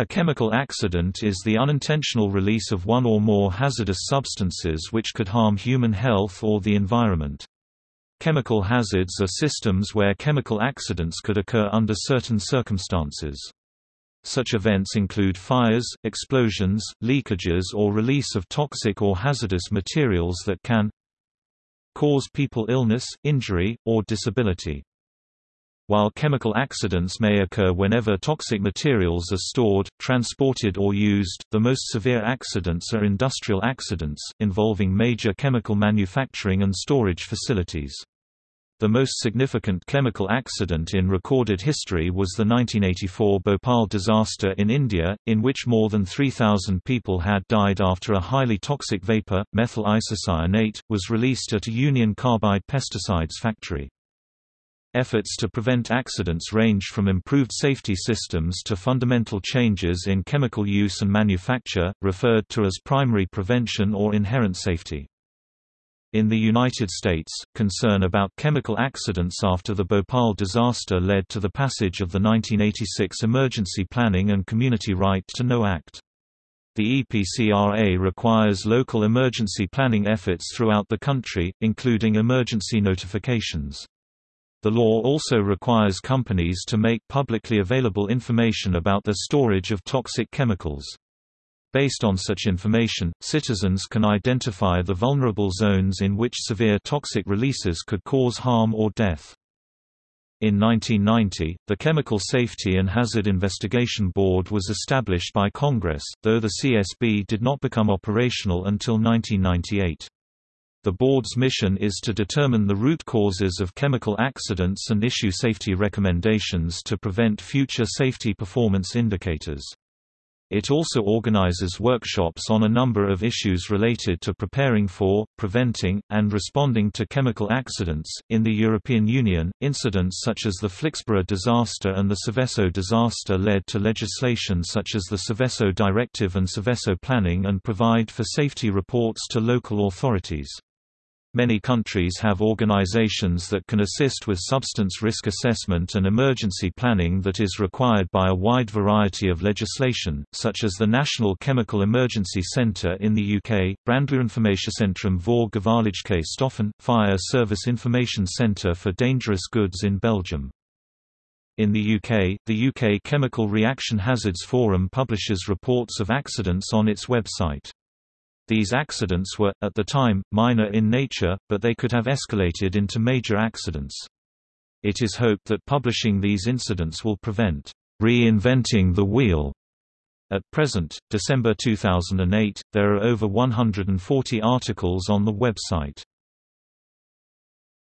A chemical accident is the unintentional release of one or more hazardous substances which could harm human health or the environment. Chemical hazards are systems where chemical accidents could occur under certain circumstances. Such events include fires, explosions, leakages or release of toxic or hazardous materials that can cause people illness, injury, or disability. While chemical accidents may occur whenever toxic materials are stored, transported or used, the most severe accidents are industrial accidents, involving major chemical manufacturing and storage facilities. The most significant chemical accident in recorded history was the 1984 Bhopal disaster in India, in which more than 3,000 people had died after a highly toxic vapor, methyl isocyanate, was released at a Union Carbide pesticides factory. Efforts to prevent accidents range from improved safety systems to fundamental changes in chemical use and manufacture, referred to as primary prevention or inherent safety. In the United States, concern about chemical accidents after the Bhopal disaster led to the passage of the 1986 Emergency Planning and Community Right to Know Act. The EPCRA requires local emergency planning efforts throughout the country, including emergency notifications. The law also requires companies to make publicly available information about the storage of toxic chemicals. Based on such information, citizens can identify the vulnerable zones in which severe toxic releases could cause harm or death. In 1990, the Chemical Safety and Hazard Investigation Board was established by Congress, though the CSB did not become operational until 1998. The board's mission is to determine the root causes of chemical accidents and issue safety recommendations to prevent future safety performance indicators. It also organizes workshops on a number of issues related to preparing for, preventing, and responding to chemical accidents. In the European Union, incidents such as the Flixborough disaster and the Seveso disaster led to legislation such as the Seveso Directive and Seveso Planning and provide for safety reports to local authorities. Many countries have organizations that can assist with substance risk assessment and emergency planning that is required by a wide variety of legislation, such as the National Chemical Emergency Centre in the UK, Brandweerinformatiecentrum voor gevaarlijke stoffen, Fire Service Information Centre for Dangerous Goods in Belgium. In the UK, the UK Chemical Reaction Hazards Forum publishes reports of accidents on its website. These accidents were, at the time, minor in nature, but they could have escalated into major accidents. It is hoped that publishing these incidents will prevent reinventing the wheel. At present, December 2008, there are over 140 articles on the website.